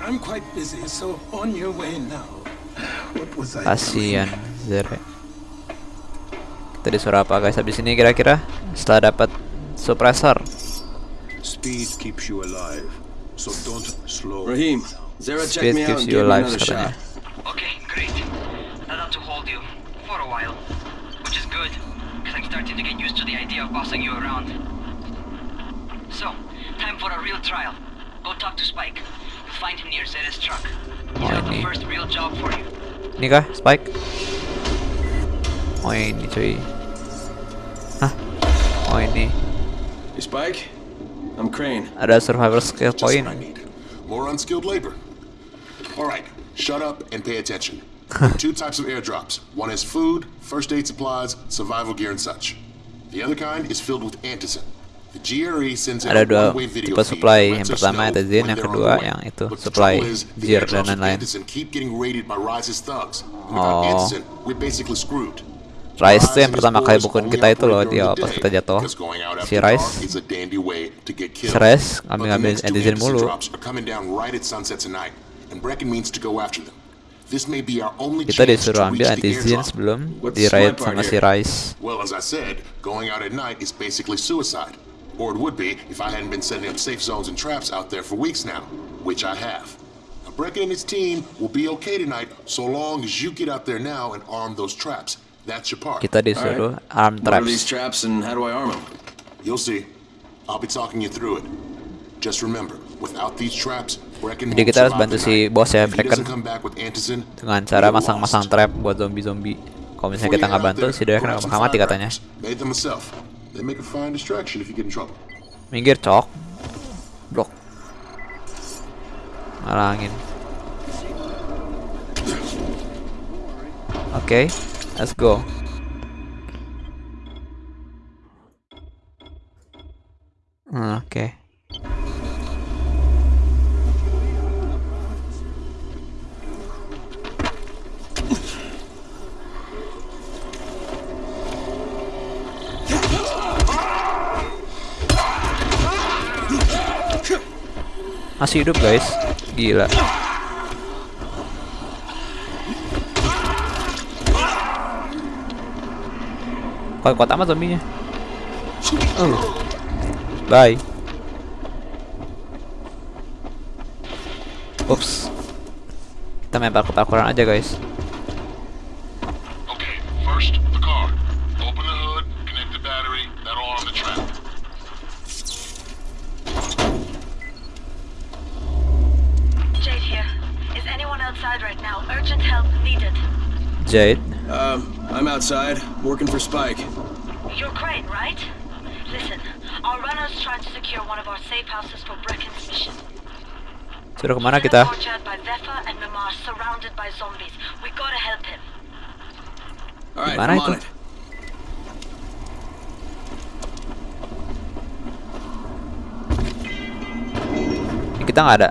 [SPEAKER 3] I'm quite busy, so on your way now. What was I
[SPEAKER 1] Kasihan Zere. Kita disuruh apa guys habis ini kira-kira setelah dapat Suppressor.
[SPEAKER 14] Speed keeps you alive, so don't slow.
[SPEAKER 6] Rahim, Zara checked
[SPEAKER 1] Speed
[SPEAKER 6] me out gave me another shot.
[SPEAKER 10] Okay, great. I'd love to hold you for a while, which is good, because I'm starting to get used to the idea of bossing you around. So, time for a real trial. Go talk to Spike. You'll find him near Zera's truck. He's got the first real job for you.
[SPEAKER 1] Ini kah, Spike? Oh ini cuy. Hah? Oh ini.
[SPEAKER 6] Hey, Spike? I'm Crane.
[SPEAKER 1] Ada survivor skill
[SPEAKER 15] Just what
[SPEAKER 1] point.
[SPEAKER 15] I need. More unskilled labor. All right, shut up and pay attention. Two types of airdrops. One is food, first aid supplies, survival gear, and such. The other kind is filled with antizin. The GRE sends in
[SPEAKER 1] Ada dua tipe supply. Yang pertama antizin, yang kedua yang itu supply gear dan lain-lain. Oh. Rice tuh yang pertama kali bukuin
[SPEAKER 15] only
[SPEAKER 1] kita itu loh
[SPEAKER 15] operate
[SPEAKER 1] di
[SPEAKER 15] during
[SPEAKER 1] awal
[SPEAKER 15] the
[SPEAKER 1] pas kita jatuh. Si Rice. Si. Rice
[SPEAKER 15] But
[SPEAKER 1] ngambil
[SPEAKER 15] the
[SPEAKER 1] ngambil
[SPEAKER 15] next two
[SPEAKER 1] antizin mulu.
[SPEAKER 15] and Brecken means to go after them.
[SPEAKER 1] Kita
[SPEAKER 15] chance
[SPEAKER 1] disuruh
[SPEAKER 15] to
[SPEAKER 1] ambil
[SPEAKER 15] reach the
[SPEAKER 1] antizin
[SPEAKER 15] airdrop.
[SPEAKER 1] sebelum
[SPEAKER 6] What's
[SPEAKER 1] di
[SPEAKER 6] my
[SPEAKER 1] raid
[SPEAKER 6] part
[SPEAKER 1] sama si
[SPEAKER 6] here?
[SPEAKER 1] Rice.
[SPEAKER 15] Well, as I said, going out at night is basically suicide. Or it would be if I hadn't been setting up safe zones and traps out there for weeks now, which I have. Now, Brecken and his team will be okay tonight so long as you get out there now and arm those traps. That's your part.
[SPEAKER 1] Kita disuruh arm
[SPEAKER 6] What are these
[SPEAKER 1] traps.
[SPEAKER 6] traps and how do I arm them?
[SPEAKER 15] You'll see. I'll be talking you through it. Just remember,
[SPEAKER 1] Jadi kita harus bantu si bos ya,
[SPEAKER 15] antizin,
[SPEAKER 1] Dengan cara masang-masang trap buat zombie-zombie. Kalau misalnya kita nggak bantu, si Dewa kena bakal mati katanya. Minggir cok. Blok. Ngalangin. Oke, let's go. Hmm, Oke. Masih hidup guys. Gila. Kuat kuat amat zombinya. Oh. Bye. Ups. Kita main parkour-parkouran aja guys.
[SPEAKER 15] Okay, first, the car. Open the hood, connect the battery, that'll arm the trap.
[SPEAKER 12] Jade here. Is anyone outside right now? Urgent help needed.
[SPEAKER 1] Jade.
[SPEAKER 6] Um, I'm outside, working for Spike.
[SPEAKER 12] You're Crane, right? Listen, our runner's trying to secure one of our safe houses for Brecken's mission.
[SPEAKER 1] Sudah ke mana
[SPEAKER 12] He's in
[SPEAKER 1] kita?
[SPEAKER 12] a courtyard by Vefa and Mimar, surrounded by zombies. We gotta help him.
[SPEAKER 6] Alright,
[SPEAKER 1] Gimana
[SPEAKER 6] I'm
[SPEAKER 1] itu?
[SPEAKER 6] on it.
[SPEAKER 1] Ini kita nggak ada.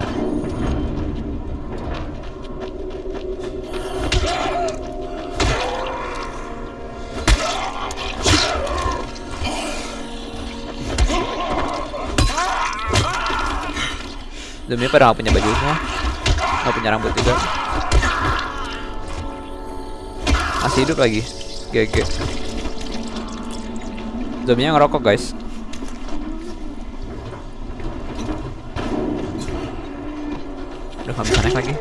[SPEAKER 1] Zombie pada nggak punya baju semua, nggak punya rambut juga. Masih hidup lagi, GG. Zombinya ngerokok guys. Udah nggak bisa naik lagi.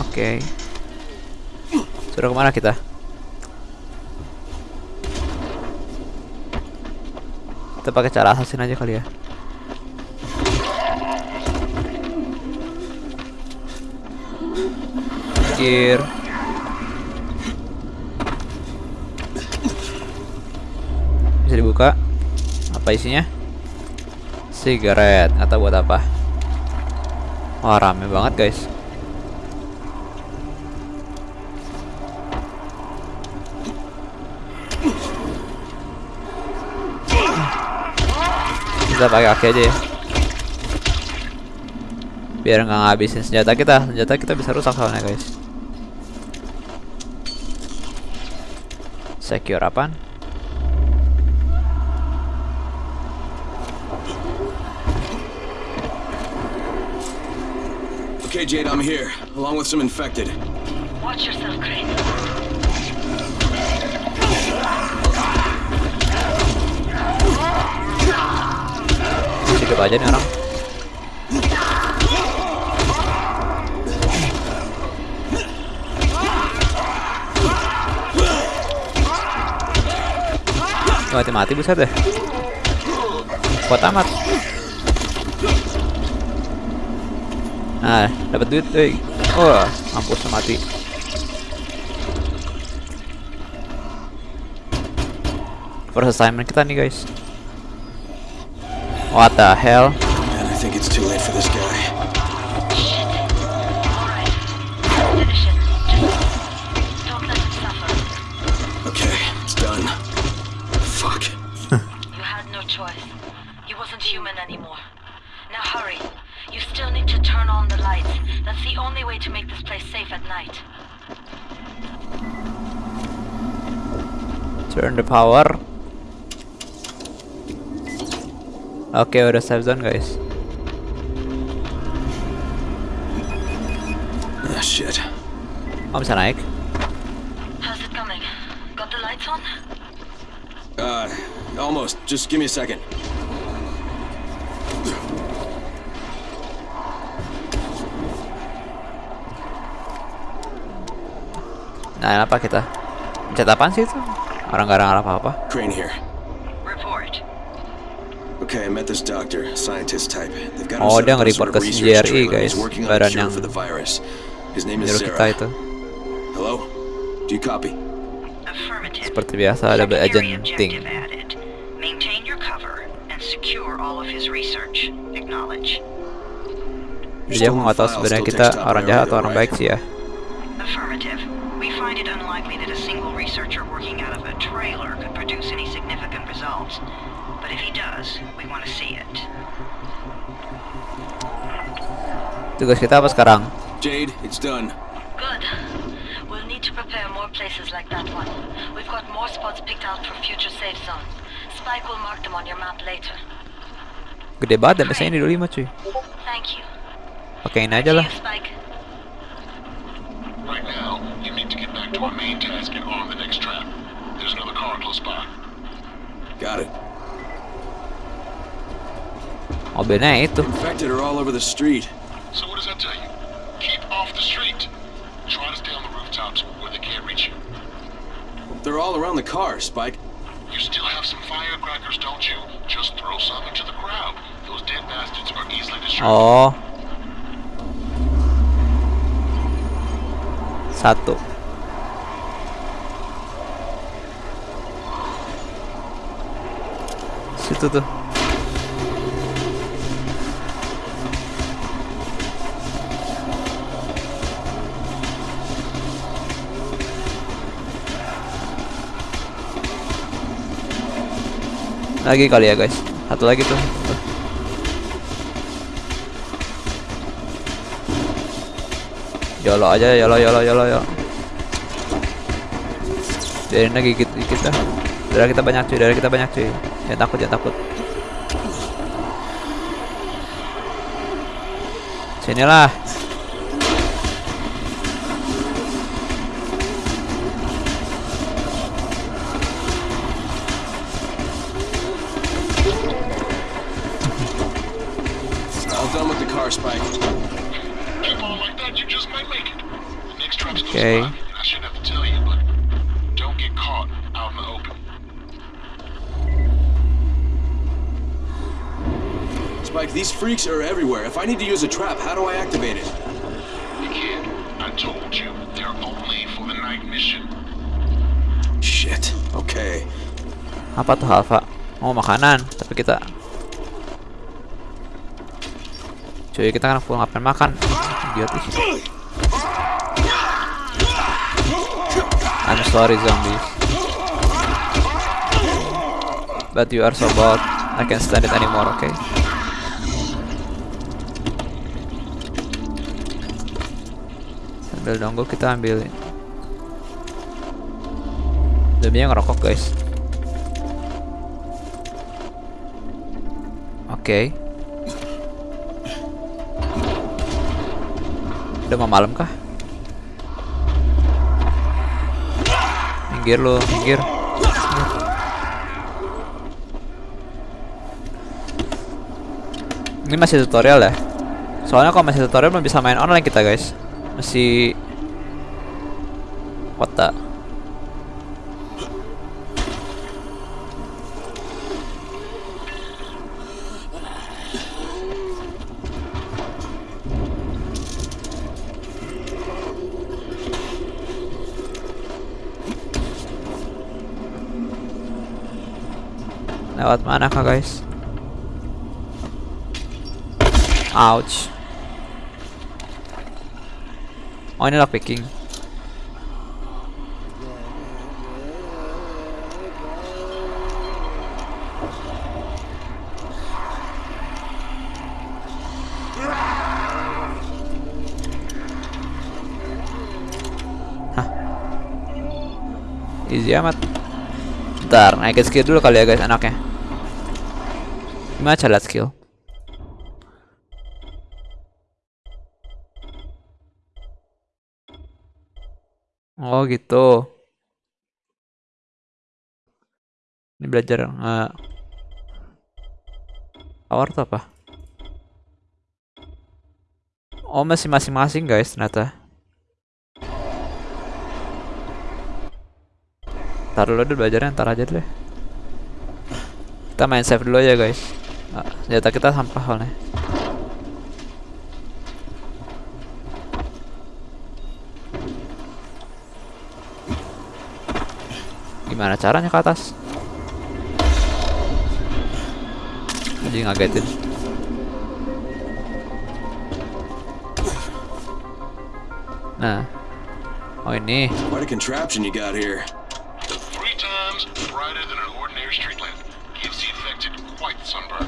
[SPEAKER 1] Oke. Sudah ke mana kita? Kita pakai cara assassin aja kali ya. Gear. Bisa dibuka. Apa isinya? Sigaret atau buat apa? Wah rame banget guys. Kita pakai kaki aja ya. Biar nggak ngabisin senjata kita. Senjata kita bisa rusak soalnya guys. Secure apaan?
[SPEAKER 6] Okay, Jade, I'm here, along with some infected.
[SPEAKER 12] Watch yourself, Crane.
[SPEAKER 1] hidup aja nih orang mati-mati buset deh. Kuat amat. Nah dapat duit eh oh mampus mati. First assignment kita nih guys. What the hell?
[SPEAKER 6] Man, I think it's too late for this guy
[SPEAKER 1] power. Oke, udah save zone, guys.
[SPEAKER 6] Ah, shit.
[SPEAKER 1] Oh, bisa naik?
[SPEAKER 12] How's it coming? Got the lights on?
[SPEAKER 6] Uh, almost. Just give me a second.
[SPEAKER 1] Nah, apa kita? Pencet apaan sih itu? Orang gak ada apa-apa.
[SPEAKER 6] Crane here.
[SPEAKER 12] Report.
[SPEAKER 6] Okay, I met this doctor, scientist type. They've got
[SPEAKER 1] Oh, dia nge-report ke CGRE,
[SPEAKER 6] trailer.
[SPEAKER 1] guys. Badan yang
[SPEAKER 6] for the virus. His name is
[SPEAKER 1] nyuruh kita itu.
[SPEAKER 6] Hello? Do you copy?
[SPEAKER 2] Affirmative.
[SPEAKER 1] Seperti biasa ada agent ting.
[SPEAKER 2] Maintain your cover and secure all of his research. Acknowledge.
[SPEAKER 1] Jadi aku nggak tahu sebenarnya kita orang jahat atau orang baik sih ya. Tugas kita apa sekarang?
[SPEAKER 6] Jade, it's done.
[SPEAKER 12] Good. We'll need to prepare more places like that one. We've got more spots picked out for future safe zones. Spike will mark them on your map later.
[SPEAKER 1] Gede banget dan biasanya ini 25 cuy.
[SPEAKER 12] Thank you.
[SPEAKER 1] Pakai ini aja lah.
[SPEAKER 12] Spike.
[SPEAKER 15] Right now, you need to get back to our main task and arm the next trap. There's another car close by.
[SPEAKER 6] Got it.
[SPEAKER 1] Mobilnya itu.
[SPEAKER 6] Infected are all over the street.
[SPEAKER 15] So what does that tell you? Keep off the street. Try to stay on the rooftops where they can't reach you.
[SPEAKER 6] They're all around the car, Spike.
[SPEAKER 15] You still have some firecrackers, don't you? Just throw some into the crowd. Those dead bastards are easily distracted.
[SPEAKER 1] Oh. Satu. Situ tuh. Lagi kali ya guys. Satu lagi tuh. Yolo aja, yolo, yolo, yolo, yolo. Biarin lagi dikit, dikit dah. Darah kita banyak cuy, darah kita banyak cuy. Jangan takut, jangan takut. Sinilah. Okay.
[SPEAKER 15] by, I shouldn't have to tell you, but don't get caught out in the open.
[SPEAKER 6] Spike, these freaks are everywhere. If I need to use a trap, how do I activate it?
[SPEAKER 15] You can't. I told you, they're only for the night mission.
[SPEAKER 6] Shit. Okay.
[SPEAKER 1] Apa tuh Alpha? Mau makanan, tapi kita Cuy, kita kan full ngapain makan. Idiot sorry zombies. But you are so bold. I can't stand it anymore, okay? Sambil nunggu kita ambilin. Zombie ngerokok guys. Oke. Udah mau malam kah? minggir lo minggir ini masih tutorial ya? Soalnya kalau masih tutorial belum bisa main online kita guys. Masih kota Lewat mana kah guys? Ouch. Oh ini lockpicking. Hah. Easy amat. Bentar, naikin skill dulu kali ya guys anaknya. Gimana cara skill? Oh gitu. Ini belajar nggak? Power tuh apa? Oh masih masing-masing guys ternyata. Taruh dulu belajarnya ntar aja deh. Kita main save dulu aja guys. Nah, senjata kita sampah soalnya. Gimana caranya ke atas? Jadi ngagetin. Nah. Oh ini.
[SPEAKER 6] What a contraption you got here.
[SPEAKER 15] Three times brighter than an ordinary street lamp. Gives the affected quite the sunburn.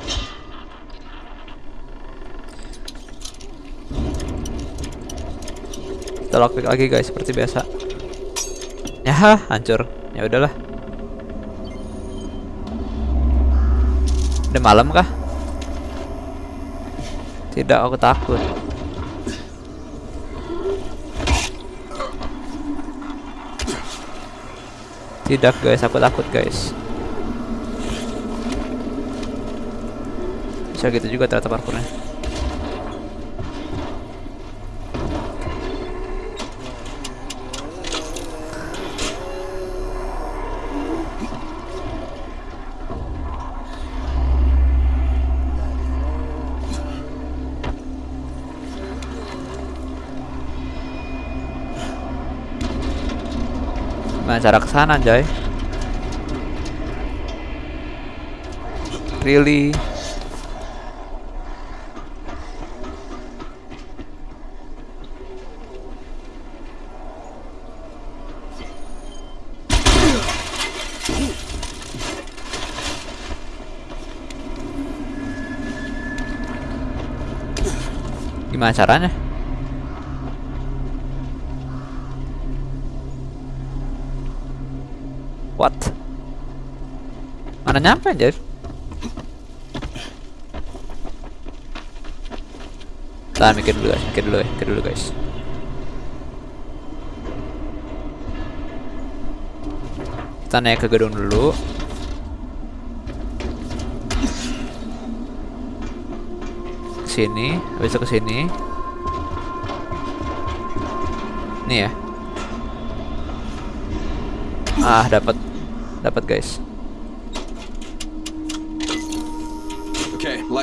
[SPEAKER 1] Kita lockpick lagi guys seperti biasa. Ya, hancur. Ya udahlah. Udah malam kah? Tidak, aku takut. Tidak guys, aku takut guys. Bisa gitu juga ternyata parkurnya. Gimana cara ke sana, Jay? Really? Gimana caranya? What? Mana nyampe anjir? Tahan mikir dulu guys, mikir dulu mikir dulu guys. Kita naik ke gedung dulu. Sini, habis itu ke sini. Nih ya. Ah, dapat. Dapat, guys.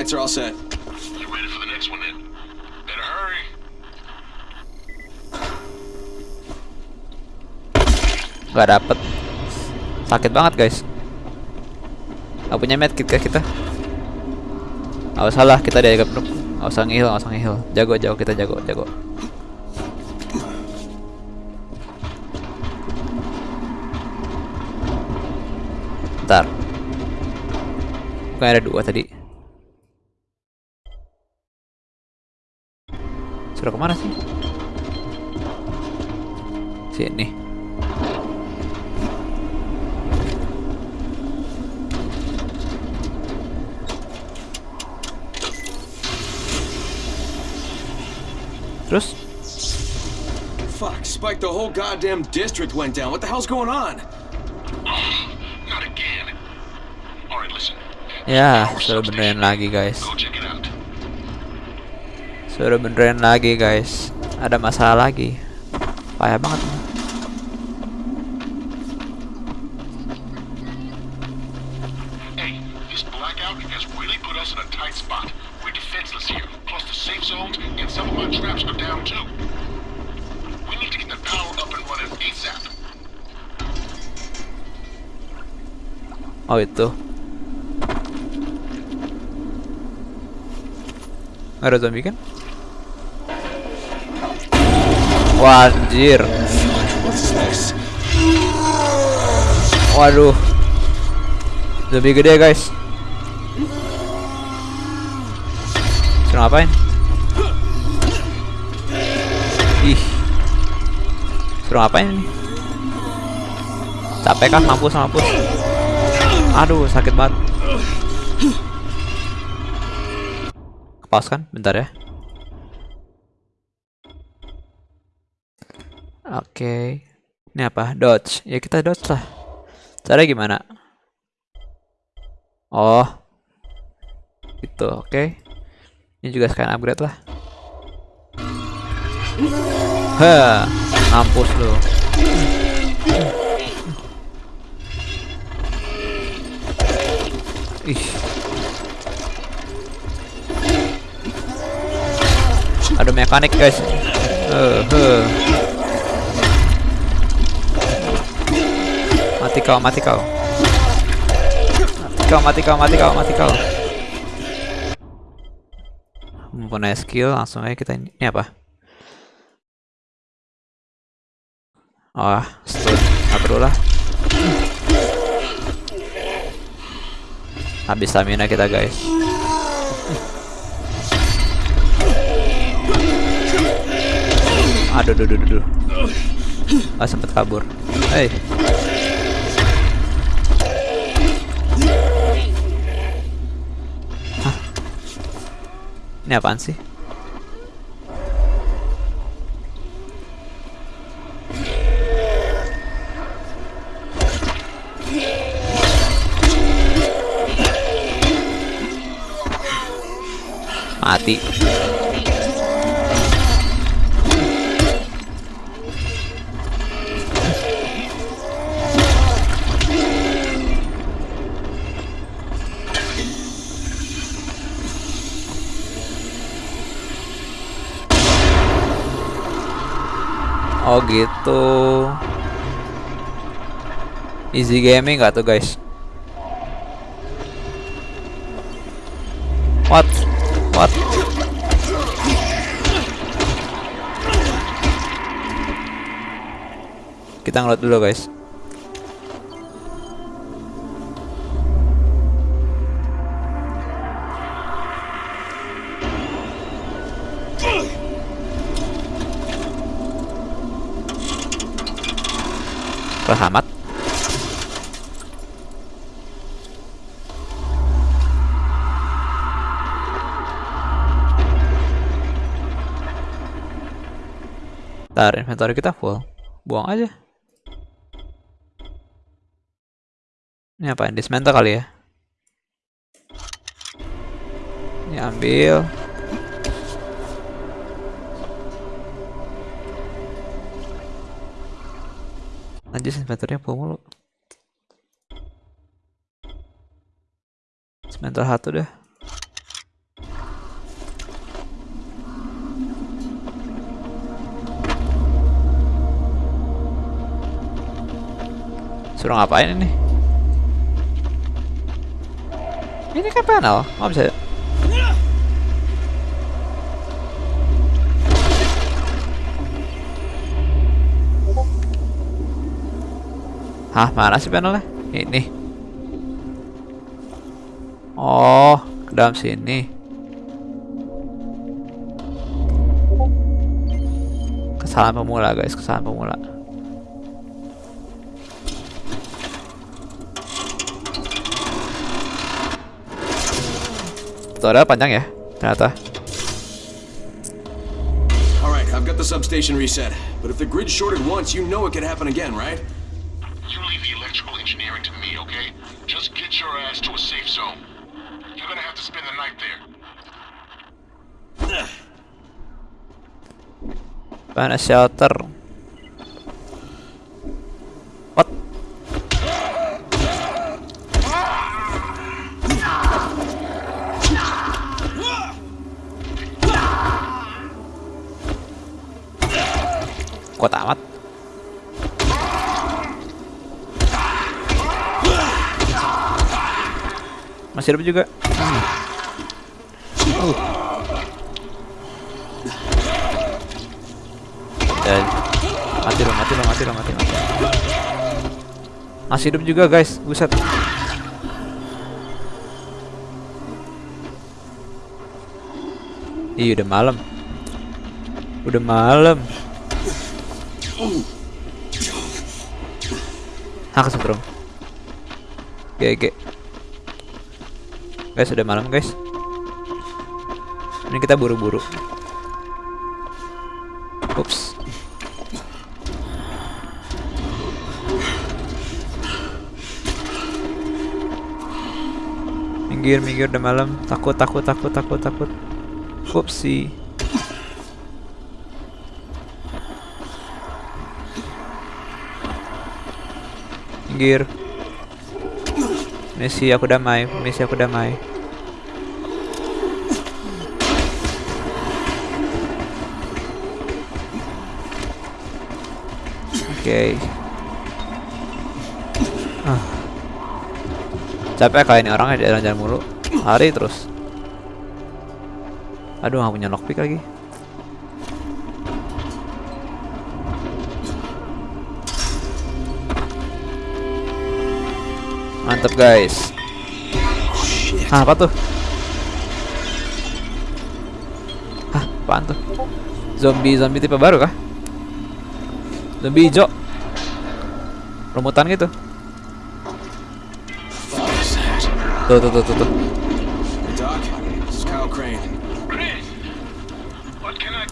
[SPEAKER 6] Lights are all set.
[SPEAKER 15] You ready for the next one then? Better hurry.
[SPEAKER 1] Gak dapet. Sakit banget, guys. Gak punya medkit kah kita? Gak usah lah, kita dianggap noob. Gak usah ngihil, gak usah ngihil. Jago, jago, kita jago, jago. Bentar. Bukan ada dua tadi. Sudah kemana sih? Sini. Terus?
[SPEAKER 6] Fuck, Spike, the whole goddamn district went down. What the hell's going on?
[SPEAKER 15] Not again. Alright, listen.
[SPEAKER 1] Ya, sudah benerin lagi guys. Suruh benerin lagi guys. Ada masalah lagi. Payah banget.
[SPEAKER 15] ASAP.
[SPEAKER 1] Oh itu. Ada zombie kan? Wah, anjir. Waduh. Zombie gede, guys. Suruh ngapain? Ih. Suruh ngapain ini? Capek kan mampus mampus. Aduh, sakit banget. Pause kan? Bentar ya. Oke. Ini apa? Dodge. Ya kita dodge lah. Cara gimana? Oh. Itu, oke. Ini juga sekalian upgrade lah. Hah, mampus lu. Ih. Ada mekanik guys. Uh, uh. Mati kau, mati kau. Mati kau, mati kau, mati kau, mati kau. Mempunyai skill, langsung aja kita ini, apa? Oh, stun. Nggak perlu. Habis stamina kita guys. Aduh, aduh, aduh, aduh. Ah, sempet kabur. Hey. Ini apaan sih? Mati. Oh gitu. Easy gaming gak tuh guys? What? What? Kita ngeliat dulu guys. Ntar inventory kita full. Buang aja. Ini apa? Dismantle kali ya? Ini ambil. Lanjut inventory full mulu. Dismantle satu deh. Suruh ngapain ini? Ini kan panel, nggak bisa. Hah, mana sih panelnya? Ini. Oh, ke dalam sini. Kesalahan pemula, guys, kesalahan pemula. Tutorial panjang ya, ternyata.
[SPEAKER 6] Alright, I've got the substation reset. But if the grid shorted once, you know it could happen again, right?
[SPEAKER 15] You leave the electrical engineering to me, okay? Just get your ass to a safe zone. You're gonna have to spend the night there.
[SPEAKER 1] Mana shelter? What? Kok tamat? Masih hidup juga. Hmm. Uh. Dan mati lo, mati lo, mati lo, mati, mati. Masih hidup juga guys, buset. Iya udah malam. Udah malam. Hak setrum. GG. Guys, udah malam guys. Ini kita buru-buru. Ups. Minggir, minggir udah malam. Takut, takut, takut, takut, takut. Upsi. Minggir. Misi aku damai, misi aku damai. Oke. Okay. Ah. Capek kayak ini orangnya jalan-jalan mulu. Hari terus. Aduh, nggak punya lockpick lagi. Mantap guys. Ah, apa tuh? Ah, apaan tuh? Zombie zombie tipe baru kah? Zombie hijau. Remutan gitu. Tuh tuh tuh tuh tuh.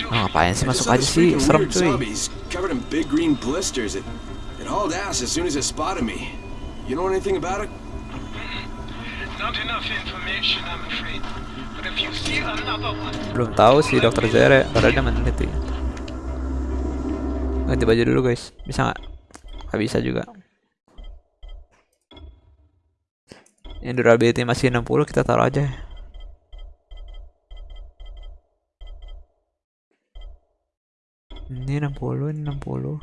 [SPEAKER 1] Oh, ngapain sih masuk aja sih? Serem cuy.
[SPEAKER 6] Covered in big green blisters. It, it hauled ass as soon as it spotted me. You know anything about it?
[SPEAKER 1] Belum tahu sih dokter Zere, padahal dia meneliti. Ganti baju dulu guys, bisa nggak? Gak bisa juga. Yang durability masih 60 kita taruh aja. Ini 60, ini 60.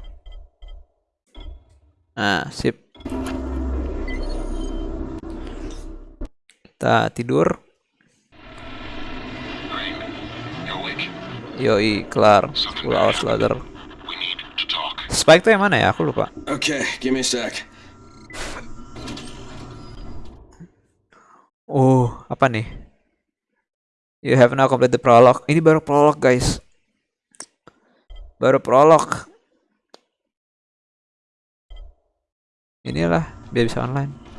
[SPEAKER 1] Nah, sip. Kita tidur. Yoi, kelar. 10 hours later. Spike tuh yang mana ya? Aku lupa.
[SPEAKER 6] Okay, give me a sec.
[SPEAKER 1] Oh, apa nih? You have now completed the prologue. Ini baru prolog, guys. Baru prolog. Inilah biar bisa online.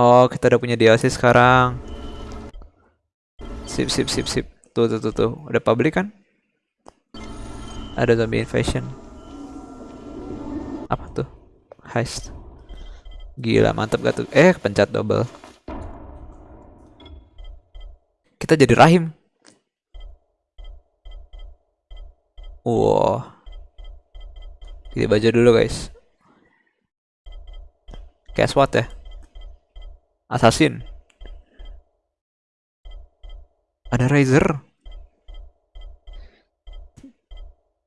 [SPEAKER 1] Oh, kita udah punya DLC sekarang. Sip, sip, sip, sip. Tuh, tuh, tuh, tuh. Udah public kan? Ada zombie invasion. Apa tuh? Heist. Gila, mantap gak tuh? Eh, pencet double. Kita jadi rahim. Wow. Kita baca dulu guys. Guess what ya? Assassin. Ada Razer.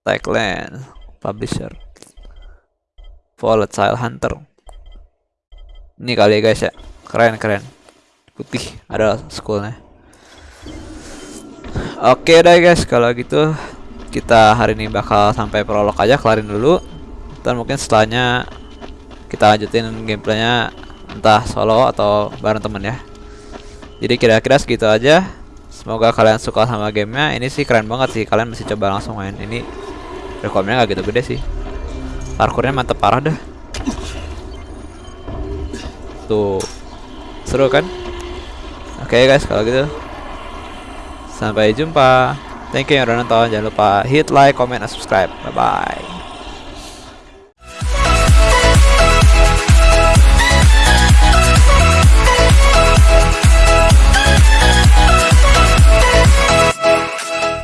[SPEAKER 1] Tagline. Publisher. Volatile Hunter. Ini kali ya guys ya. Keren keren. Putih ada schoolnya. Oke deh guys kalau gitu kita hari ini bakal sampai prolog aja kelarin dulu. Dan mungkin setelahnya kita lanjutin gameplaynya entah solo atau bareng temen ya. Jadi kira-kira segitu aja. Semoga kalian suka sama gamenya. Ini sih keren banget sih. Kalian mesti coba langsung main. Ini rekomnya gak gitu gede sih. Parkurnya mantep parah dah. Tuh. Seru kan? Oke okay guys, kalau gitu. Sampai jumpa. Thank you yang udah nonton. Jangan lupa hit like, comment, dan subscribe. Bye bye.